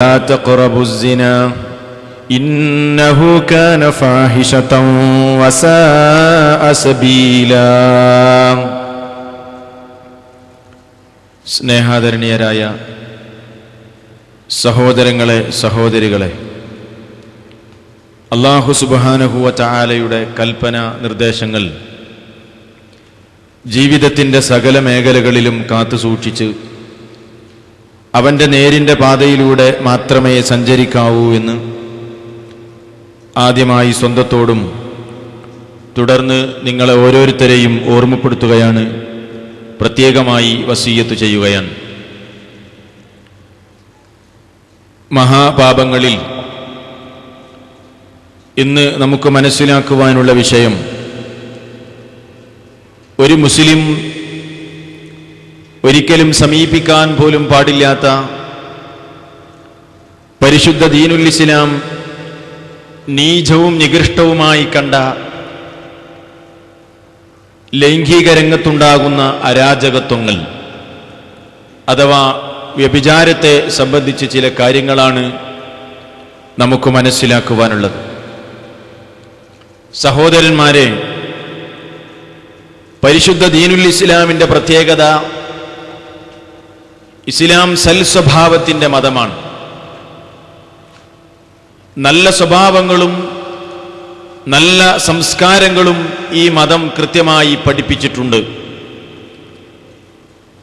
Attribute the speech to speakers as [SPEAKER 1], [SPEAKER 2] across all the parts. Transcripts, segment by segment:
[SPEAKER 1] لا تقربوا الزنا إنه كان فاحشة وساء سبيلا സ്നേഹാദരണീയരായ സഹോദരങ്ങളെ സഹോദരികളെ അള്ളാഹു സുബാനഹുവ ചായാലയുടെ കൽപ്പന നിർദ്ദേശങ്ങൾ ജീവിതത്തിൻ്റെ സകല മേഖലകളിലും കാത്തുസൂക്ഷിച്ച് അവന്റെ നേരിന്റെ പാതയിലൂടെ മാത്രമേ സഞ്ചരിക്കാവൂ എന്ന് ആദ്യമായി സ്വന്തത്തോടും തുടർന്ന് നിങ്ങളെ ഓരോരുത്തരെയും ഓർമ്മപ്പെടുത്തുകയാണ് പ്രത്യേകമായി വസീയത്ത് ചെയ്യുകയാണ്. മഹാപാപങ്ങളിൽ ഇന്ന് നമുക്ക് മനസ്സിലാക്കുവാനുള്ള വിഷയം ഒരു മുസ്ലിം ഒരിക്കലും സമീപിക്കാൻ പോലും പാടില്ലാത്ത പരിശുദ്ധ ദീനുൽ ഇസ്ലാം നീചവും നികൃഷ്ടവുമായി കണ്ട ലൈംഗിക രംഗത്തുണ്ടാകുന്ന അരാജകത്വങ്ങൾ അഥവാ വ്യഭിചാരത്തെ സംബന്ധിച്ച് ചില കാര്യങ്ങളാണ് നമുക്ക് മനസ്സിലാക്കുവാനുള്ളത്. സഹോദരന്മാരെ പരിശുദ്ധ ദീനുൽ ഇസ്ലാമിന്റെ പ്രത്യേകത ഇസ്ലാം സൽ സ്വഭാവത്തിന്റെ മതമാണ്. നല്ല സ്വഭാവങ്ങളും നല്ല സംസ്കാരങ്ങളും ഈ മതം കൃത്യമായി പഠിപ്പിച്ചിട്ടുണ്ട്.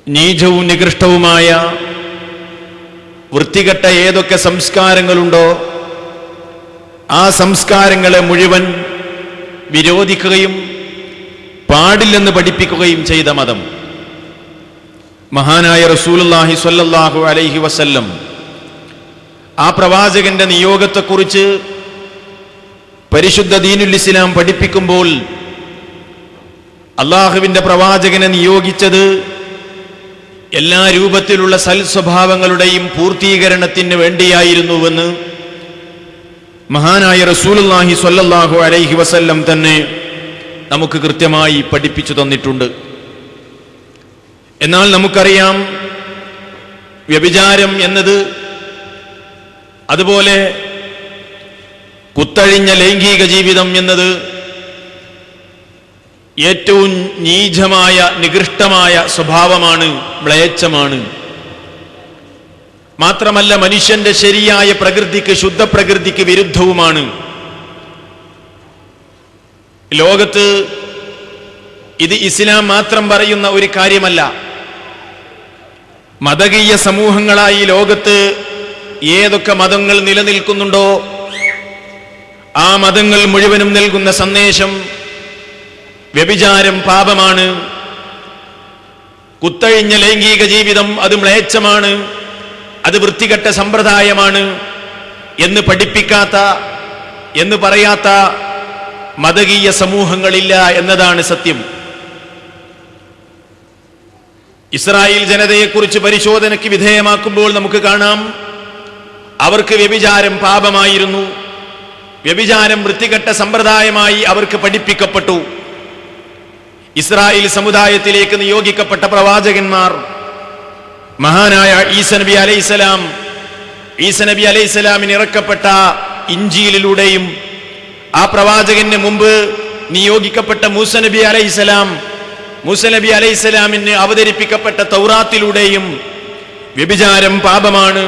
[SPEAKER 1] നീചവും നികൃഷ്ടവുമായ വൃത്തികെട്ട ഏതൊക്കെ സംസ്കാരങ്ങളുണ്ടോ ആ സംസ്കാരങ്ങളെ മുഴുവൻ വിരോധിക്കുകയും പാടില്ലെന്ന് പഠിപ്പിക്കുകയും ചെയ്ത മതം. മഹാനായ റസൂലുല്ലാഹി സ്വല്ലല്ലാഹു അലൈഹി വസല്ലം ആ പ്രവാചകന്റെ നിയോഗത്തെക്കുറിച്ച് പരിശുദ്ധ ദീനുൽ ഇസ്ലാം പഠിപ്പിക്കുമ്പോൾ അള്ളാഹുവിന്റെ പ്രവാചകനെ നിയോഗിച്ചത് എല്ലാ രൂപത്തിലുള്ള സൽ സ്വഭാവങ്ങളുടെയും പൂർത്തീകരണത്തിന് വേണ്ടിയായിരുന്നുവെന്ന് മഹാനായ റസൂലുല്ലാഹി സ്വല്ലല്ലാഹു അലൈഹി വസല്ലം തന്നെ നമുക്ക് കൃത്യമായി പഠിപ്പിച്ചു തന്നിട്ടുണ്ട്. എന്നാൽ നമുക്കറിയാം വ്യഭിചാരം എന്നത് അതുപോലെ കുത്തഴിഞ്ഞ ലൈംഗിക ജീവിതം എന്നത് ഏറ്റവും നീചമായ നികൃഷ്ടമായ സ്വഭാവമാണ് മ്ലേച്ഛമാണ്. മാത്രമല്ല മനുഷ്യന്റെ ശരിയായ പ്രകൃതിക്ക് ശുദ്ധ പ്രകൃതിക്ക് വിരുദ്ധവുമാണ്. ലോകത്ത് ഇത് ഇസ്ലാം മാത്രം പറയുന്ന ഒരു കാര്യമല്ല. മതകീയ സമൂഹങ്ങളായി ലോകത്ത് ഏതൊക്കെ മതങ്ങൾ നിലനിൽക്കുന്നുണ്ടോ ആ മതങ്ങൾ മുഴുവനും നൽകുന്ന സന്ദേശം വ്യഭിചാരം പാപമാണ്. കുത്തഴിഞ്ഞ ലൈംഗിക ജീവിതം അത് മ്ലേച്ഛമാണ്. അത് വൃത്തികെട്ട സമ്പ്രദായമാണ് എന്ന് പഠിപ്പിക്കാത്ത എന്ന് പറയാത്ത മതകീയ സമൂഹങ്ങളില്ല എന്നതാണ് സത്യം. ഇസ്രായേൽ ജനതയെക്കുറിച്ച് പരിശോധനയ്ക്ക് വിധേയമാക്കുമ്പോൾ നമുക്ക് കാണാം അവർക്ക് വ്യഭിചാരം പാപമായിരുന്നു. വ്യഭിചാരം വൃത്തികെട്ട സമ്പ്രദായമായി അവർക്ക് പഠിപ്പിക്കപ്പെട്ടു. ഇസ്രായേൽ സമുദായത്തിലേക്ക് നിയോഗിക്കപ്പെട്ട പ്രവാചകന്മാർ മഹാനായ ഈസ നബി അലൈസലാം ഈസ നബി അലൈസലാമിന് ഇറക്കപ്പെട്ട ഇഞ്ചിയിലൂടെയും ആ പ്രവാചകന് മുമ്പ് നിയോഗിക്കപ്പെട്ട മൂസ നബി അലൈസലാം മൂസ നബി അലൈസലാമിന് അവതരിപ്പിക്കപ്പെട്ട തൗറാത്തിലൂടെയും വ്യഭിചാരം പാപമാണ്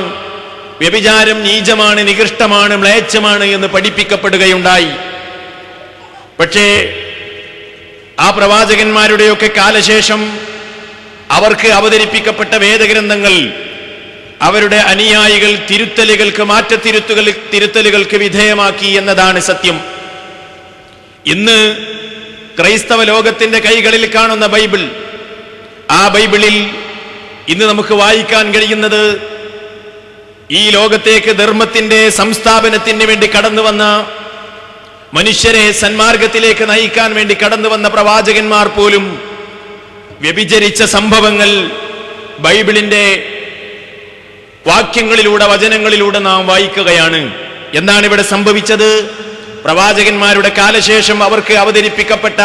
[SPEAKER 1] വ്യഭിചാരം നീചമാണ് നികൃഷ്ടമാണ് മ്ലേച്ഛമാണ് എന്ന് പഠിപ്പിക്കപ്പെടുകയുണ്ടായി. പക്ഷേ ആ പ്രവാചകന്മാരുടെയൊക്കെ കാലശേഷം അവർക്ക് അവതരിപ്പിക്കപ്പെട്ട വേദഗ്രന്ഥങ്ങൾ അവരുടെ അനുയായികൾ തിരുത്തലുകൾക്ക് മാറ്റത്തിരുത്തുകൾ തിരുത്തലുകൾക്ക് വിധേയമാക്കി എന്നതാണ് സത്യം. ഇന്ന് ക്രൈസ്തവ ലോകത്തിന്റെ കൈകളിൽ കാണുന്ന ബൈബിൾ. ആ ബൈബിളിൽ ഇന്ന് നമുക്ക് വായിക്കാൻ കഴിയുന്നത് ഈ ലോകത്തേക്ക് ധർമ്മത്തിന്റെ സംസ്ഥാപനത്തിന് വേണ്ടി കടന്നു വന്ന മനുഷ്യരെ സന്മാർഗത്തിലേക്ക് നയിക്കാൻ വേണ്ടി കടന്നു വന്ന പ്രവാചകന്മാർ പോലും വ്യഭിചരിച്ച സംഭവങ്ങൾ ബൈബിളിന്റെ വാക്യങ്ങളിലൂടെ വചനങ്ങളിലൂടെ നാം വായിക്കുകയാണ്. എന്താണ് ഇവിടെ സംഭവിച്ചത്? പ്രവാചകന്മാരുടെ കാലശേഷം അവർക്ക് അവതരിപ്പിക്കപ്പെട്ട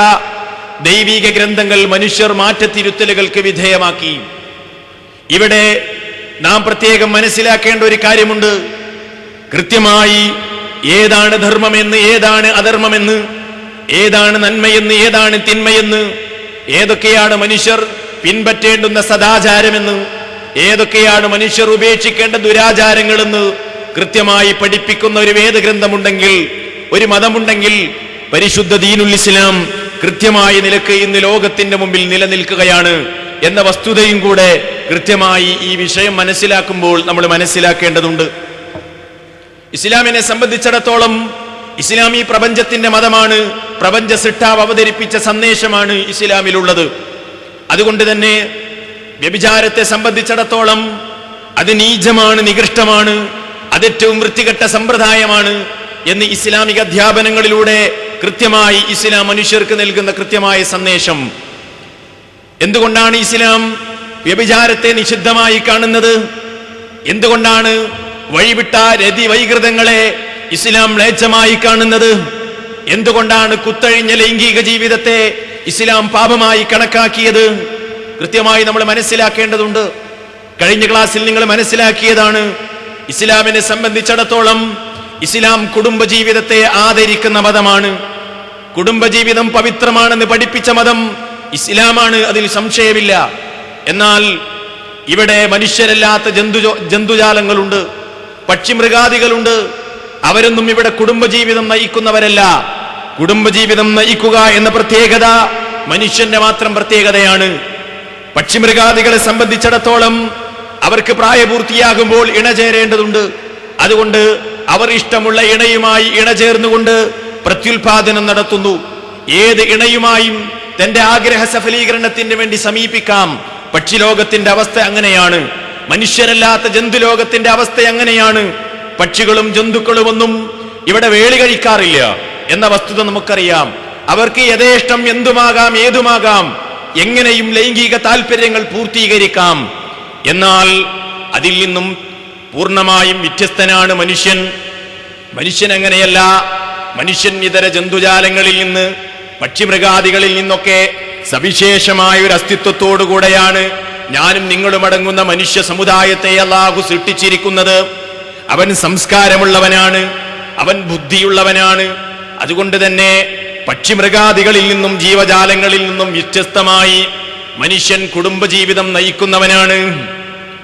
[SPEAKER 1] ദൈവിക ഗ്രന്ഥങ്ങൾ മനുഷ്യർ മാറ്റത്തിരുത്തലുകൾക്ക് വിധേയമാക്കി. ഇവിടെ നാം പ്രത്യേകം മനസ്സിലാക്കേണ്ട ഒരു കാര്യമുണ്ട്. കൃത്യമായി ഏതാണ് ധർമ്മമെന്ന് ഏതാണ് അധർമ്മമെന്ന് ഏതാണ് നന്മയെന്ന് ഏതാണ് തിന്മയെന്ന് ഏതൊക്കെയാണ് മനുഷ്യർ പിൻപറ്റേണ്ടുന്ന സദാചാരമെന്ന് ഏതൊക്കെയാണ് മനുഷ്യർ ഉപേക്ഷിക്കേണ്ട ദുരാചാരങ്ങളെന്ന് കൃത്യമായി പഠിപ്പിക്കുന്ന ഒരു വേദഗ്രന്ഥമുണ്ടെങ്കിൽ ഒരു മതമുണ്ടെങ്കിൽ പരിശുദ്ധ ദീനുൽ ഇസ്ലാം കൃത്യമായ നിലയ്ക്ക് ഇന്ന് ലോകത്തിന്റെ മുമ്പിൽ നിലനിൽക്കുകയാണ് എന്ന വസ്തുതയും കൂടെ കൃത്യമായി ഈ വിഷയം മനസ്സിലാക്കുമ്പോൾ നമ്മൾ മനസ്സിലാക്കേണ്ടതുണ്ട്. ഇസ്ലാമിനെ സംബന്ധിച്ചിടത്തോളം ഇസ്ലാം ഈ പ്രപഞ്ചത്തിന്റെ മതമാണ് പ്രപഞ്ച സിട്ടാവ് അവതരിപ്പിച്ച സന്ദേശമാണ് ഇസ്ലാമിലുള്ളത്. അതുകൊണ്ട് തന്നെ വ്യഭിചാരത്തെ സംബന്ധിച്ചിടത്തോളം അത് നീചമാണ് നികൃഷ്ടമാണ് അതേറ്റവും വൃത്തികെട്ട സമ്പ്രദായമാണ് എന്ന് ഇസ്ലാമിക അധ്യാപനങ്ങളിലൂടെ കൃത്യമായി ഇസ്ലാം മനുഷ്യർക്ക് നൽകുന്ന കൃത്യമായ സന്ദേശം. എന്തുകൊണ്ടാണ് ഇസ്ലാം വ്യഭിചാരത്തെ നിഷിദ്ധമായി കാണുന്നത്? എന്തുകൊണ്ടാണ് വഴിവിട്ട രതി വൈകൃതങ്ങളെ ഇസ്ലാം ലേച്ചമായി കാണുന്നത്? എന്തുകൊണ്ടാണ് കുത്തഴിഞ്ഞ ലൈംഗിക ജീവിതത്തെ ഇസ്ലാം പാപമായി കണക്കാക്കിയത്? കൃത്യമായി നമ്മൾ മനസ്സിലാക്കേണ്ടതുണ്ട്. കഴിഞ്ഞ ക്ലാസ്സിൽ നിങ്ങൾ മനസ്സിലാക്കിയതാണ് ഇസ്ലാമിനെ സംബന്ധിച്ചിടത്തോളം ഇസ്ലാം കുടുംബജീവിതത്തെ ആദരിക്കുന്ന മതമാണ്. കുടുംബജീവിതം പവിത്രമാണെന്ന് പഠിപ്പിച്ച മതം ഇസ്ലാമാണ് അതിൽ സംശയമില്ല. എന്നാൽ ഇവിടെ മനുഷ്യരല്ലാത്ത ജന്തു ജന്തുജാലങ്ങളുണ്ട് പക്ഷിമൃഗാദികളുണ്ട്. അവരൊന്നും ഇവിടെ കുടുംബജീവിതം നയിക്കുന്നവരല്ല. കുടുംബജീവിതം നയിക്കുക എന്ന പ്രത്യേകത മനുഷ്യന്റെ മാത്രം പ്രത്യേകതയാണ്. പക്ഷിമൃഗാദികളെ സംബന്ധിച്ചിടത്തോളം അവർക്ക് പ്രായപൂർത്തിയാകുമ്പോൾ ഇണചേരേണ്ടതുണ്ട്. അതുകൊണ്ട് അവർ ഇഷ്ടമുള്ള ഇണയുമായി ഇണചേർന്നുകൊണ്ട് പ്രത്യുൽപാദനം നടത്തുന്നു. ഏത് ഇണയുമായും തന്റെ ആഗ്രഹ സഫലീകരണത്തിന് വേണ്ടി സമീപിക്കാം. പക്ഷിലോകത്തിന്റെ അവസ്ഥ അങ്ങനെയാണ്. മനുഷ്യരല്ലാത്ത ജന്തുലോകത്തിന്റെ അവസ്ഥ അങ്ങനെയാണ്. പക്ഷികളും ജന്തുക്കളും ഒന്നും ഇവിടെ വേളി കഴിക്കാറില്ല എന്ന വസ്തുത നമുക്കറിയാം. അവർക്ക് യഥേഷ്ടം എന്തുമാകാം ഏതുമാകാം എങ്ങനെയും ലൈംഗിക താല്പര്യങ്ങൾ പൂർത്തീകരിക്കാം. എന്നാൽ അതിൽ നിന്നും പൂർണമായും വ്യത്യസ്തനാണ് മനുഷ്യൻ. മനുഷ്യൻ അങ്ങനെയല്ല. മനുഷ്യൻ ഇതര ജന്തുജാലങ്ങളിൽ നിന്ന് പക്ഷിമൃഗാദികളിൽ നിന്നൊക്കെ സവിശേഷമായ ഒരു അസ്തിത്വത്തോടുകൂടെയാണ് ഞാനും നിങ്ങളും അടങ്ങുന്ന മനുഷ്യ സമുദായത്തെ അല്ലാഹു സൃഷ്ടിച്ചിരിക്കുന്നത്. അവൻ സംസ്കാരമുള്ളവനാണ്. അവൻ ബുദ്ധിയുള്ളവനാണ്. അതുകൊണ്ട് തന്നെ പക്ഷിമൃഗാദികളിൽ നിന്നും ജീവജാലങ്ങളിൽ നിന്നും വ്യത്യസ്തമായി മനുഷ്യൻ കുടുംബജീവിതം നയിക്കുന്നവനാണ്.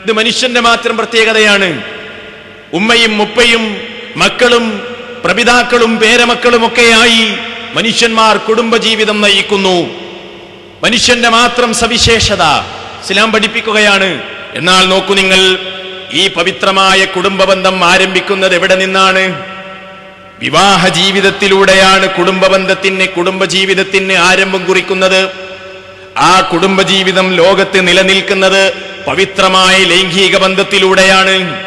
[SPEAKER 1] ഇത് മനുഷ്യന്റെ മാത്രം പ്രത്യേകതയാണ്. ഉമ്മയും മുപ്പയും മക്കളും പ്രപിതാക്കളും പേരമക്കളും ഒക്കെയായി മനുഷ്യന്മാർ കുടുംബജീവിതം നയിക്കുന്നു. മനുഷ്യന്റെ മാത്രം സവിശേഷത ഇസ്ലാം പഠിപ്പിക്കുകയാണ്. എന്നാൽ നോക്കൂ നിങ്ങൾ ഈ പവിത്രമായ കുടുംബബന്ധം ആരംഭിക്കുന്നത് എവിടെ നിന്നാണ്? വിവാഹ ജീവിതത്തിലൂടെയാണ് കുടുംബബന്ധത്തിന് കുടുംബജീവിതത്തിന് ആരംഭം കുറിക്കുന്നത്. ആ കുടുംബജീവിതം ലോകത്ത് നിലനിൽക്കുന്നത് പവിത്രമായ ലൈംഗിക ബന്ധത്തിലൂടെയാണ്.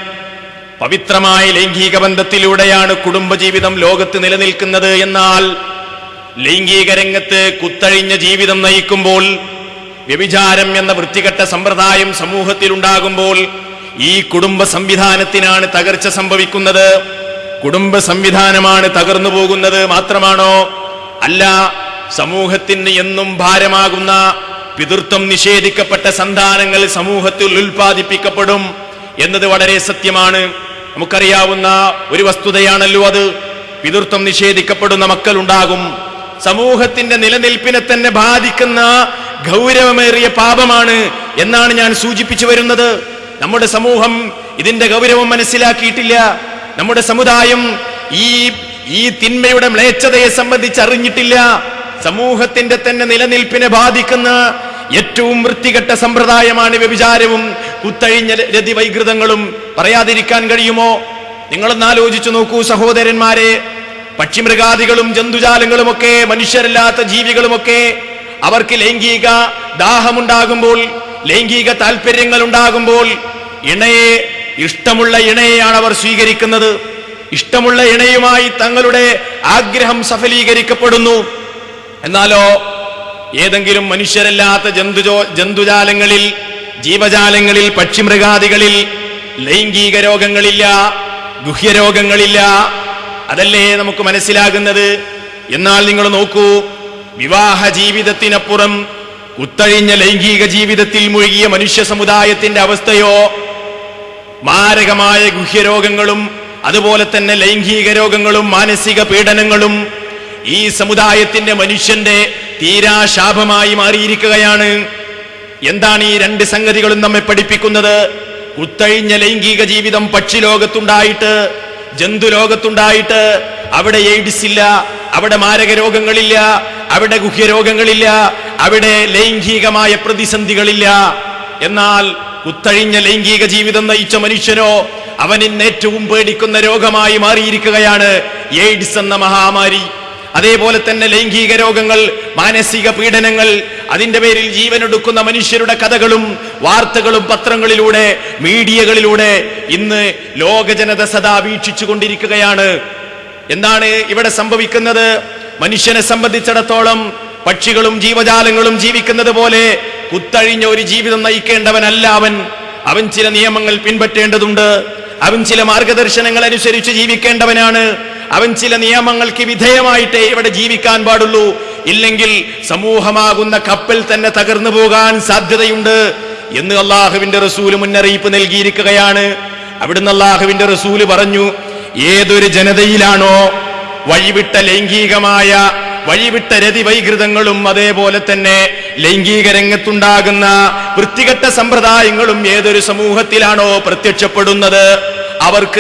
[SPEAKER 1] പവിത്രമായ ലൈംഗിക ബന്ധത്തിലൂടെയാണ് കുടുംബജീവിതം ലോകത്ത് നിലനിൽക്കുന്നത് എന്നാൽ ലൈംഗിക രംഗത്ത് കുത്തഴിഞ്ഞ ജീവിതം നയിക്കുമ്പോൾ വ്യഭിചാരം എന്ന വൃത്തികെട്ട സമ്പ്രദായം സമൂഹത്തിൽ ഉണ്ടാകുമ്പോൾ ഈ കുടുംബ സംവിധാനത്തിനാണ് തകർച്ച സംഭവിക്കുന്നത്. കുടുംബ സംവിധാനമാണ് തകർന്നു പോകുന്നത് മാത്രമാണോ? അല്ല സമൂഹത്തിന് എന്നും ഭാരമാകുന്ന പിതൃത്വം നിഷേധിക്കപ്പെട്ട സന്താനങ്ങൾ സമൂഹത്തിൽ ഉൽപ്പാദിപ്പിക്കപ്പെടും എന്നത് വളരെ സത്യമാണ്. നമുക്കറിയാവുന്ന ഒരു വസ്തുതയാണല്ലോ അത്. പിതൃത്വം നിഷേധിക്കപ്പെടുന്ന മക്കൾ ഉണ്ടാകും സമൂഹത്തിന്റെ നിലനിൽപ്പിനെ തന്നെ ബാധിക്കുന്ന ഗൗരവമേറിയ പാപമാണ് എന്നാണ് ഞാൻ സൂചിപ്പിച്ചു വരുന്നത്. നമ്മുടെ സമൂഹം ഇതിന്റെ ഗൗരവം മനസ്സിലാക്കിയിട്ടില്ല. നമ്മുടെ സമുദായം ഈ ഈ തിന്മയുടെ മ്ലേച്ഛതയെ സംബന്ധിച്ച് അറിഞ്ഞിട്ടില്ല. സമൂഹത്തിന്റെ തന്നെ നിലനിൽപ്പിനെ ബാധിക്കുന്ന ഏറ്റവും വൃത്തികെട്ട സമ്പ്രദായമാണ് വ്യഭിചാരവും. കുത്തഴിഞ്ഞ രതി വൈകൃതങ്ങളും. പറയാതിരിക്കാൻ കഴിയുമോ? നിങ്ങളൊന്ന് ആലോചിച്ചു നോക്കൂ സഹോദരന്മാരെ. പക്ഷിമൃഗാദികളും ജന്തുജാലങ്ങളുമൊക്കെ മനുഷ്യരല്ലാത്ത ജീവികളുമൊക്കെ അവർക്ക് ലൈംഗിക ദാഹമുണ്ടാകുമ്പോൾ ലൈംഗിക താല്പര്യങ്ങൾ ഉണ്ടാകുമ്പോൾ ഇണയെ ഇഷ്ടമുള്ള ഇണയെയാണ് അവർ സ്വീകരിക്കുന്നത്. ഇഷ്ടമുള്ള ഇണയുമായി തങ്ങളുടെ ആഗ്രഹം സഫലീകരിക്കപ്പെടുന്നു. എന്നാലോ ഏതെങ്കിലും മനുഷ്യരല്ലാത്ത ജന്തുജോ ജന്തുജാലങ്ങളിൽ ജീവജാലങ്ങളിൽ പക്ഷിമൃഗാദികളിൽ ലൈംഗിക രോഗങ്ങളില്ല ഗുഹ്യരോഗങ്ങളില്ല അതല്ലേ നമുക്ക് മനസ്സിലാകുന്നത്? എന്നാൽ നിങ്ങൾ നോക്കൂ വിവാഹ ജീവിതത്തിനപ്പുറം കുത്തഴിഞ്ഞ ലൈംഗിക ജീവിതത്തിൽ മുഴുകിയ മനുഷ്യ സമുദായത്തിന്റെ അവസ്ഥയോ മാരകമായ ഗുഹ്യരോഗങ്ങളും അതുപോലെ തന്നെ ലൈംഗിക രോഗങ്ങളും മാനസിക പീഡനങ്ങളും ഈ സമുദായത്തിന്റെ മനുഷ്യന്റെ തീരാശാപമായി മാറിയിരിക്കുകയാണ്. എന്താണ് ഈ രണ്ട് സംഗതികളും നമ്മെ പഠിപ്പിക്കുന്നത്? കുത്തഴിഞ്ഞ ലൈംഗിക ജീവിതം പക്ഷി ലോകത്തുണ്ടായിട്ട് ജന്തു ലോകത്തുണ്ടായിട്ട് അവിടെ എയ്ഡ്സ് ഇല്ല അവിടെ മാരക രോഗങ്ങളില്ല അവിടെ ഗുഹ്യരോഗങ്ങളില്ല അവിടെ ലൈംഗികമായ പ്രതിസന്ധികളില്ല. എന്നാൽ കുത്തഴിഞ്ഞ ലൈംഗിക ജീവിതം നയിച്ച മനുഷ്യനോ അവനിന്ന് ഏറ്റവും പേടിക്കുന്ന രോഗമായി മാറിയിരിക്കുകയാണ് എയ്ഡ്സ് എന്ന മഹാമാരി. അതേപോലെ തന്നെ ലൈംഗിക രോഗങ്ങൾ മാനസിക പീഡനങ്ങൾ അതിന്റെ പേരിൽ ജീവനെടുക്കുന്ന മനുഷ്യരുടെ കഥകളും വാർത്തകളും പത്രങ്ങളിലൂടെ മീഡിയകളിലൂടെ ഇന്ന് ലോക ജനത സദാ വീക്ഷിച്ചു കൊണ്ടിരിക്കുകയാണ്. എന്താണ് ഇവിടെ സംഭവിക്കുന്നത്? മനുഷ്യനെ സംബന്ധിച്ചിടത്തോളം പക്ഷികളും ജീവജാലങ്ങളും ജീവിക്കുന്നത് പോലെ കുത്തഴിഞ്ഞ ഒരു ജീവിതം നയിക്കേണ്ടവനല്ല അവൻ. അവൻ ചില നിയമങ്ങൾ പിൻപറ്റേണ്ടതുണ്ട്. അവൻ ചില മാർഗദർശനങ്ങൾ അനുസരിച്ച് ജീവിക്കേണ്ടവനാണ്. അവൻ ചില നിയമങ്ങൾക്ക് വിധേയമായിട്ടേ ഇവിടെ ജീവിക്കാൻ പാടുള്ളൂ. ഇല്ലെങ്കിൽ സമൂഹമാകുന്ന കപ്പൽ തന്നെ തകർന്നു പോകാൻ സാധ്യതയുണ്ട് എന്ന് അള്ളാഹുവിന്റെ റസൂൽ മുന്നറിയിപ്പ് നൽകിയിരിക്കുകയാണ്. അവിടുന്ന് അള്ളാഹുവിന്റെ റസൂൽ പറഞ്ഞു ഏതൊരു ജനതയിലാണോ വഴിവിട്ട ലൈംഗികമായ വഴിവിട്ട രതി വൈകൃതങ്ങളും അതേപോലെ തന്നെ ലൈംഗിക രംഗത്തുണ്ടാകുന്ന വൃത്തികെട്ട സമ്പ്രദായങ്ങളും ഏതൊരു സമൂഹത്തിലാണോ പ്രത്യക്ഷപ്പെടുന്നത്? അവർക്ക്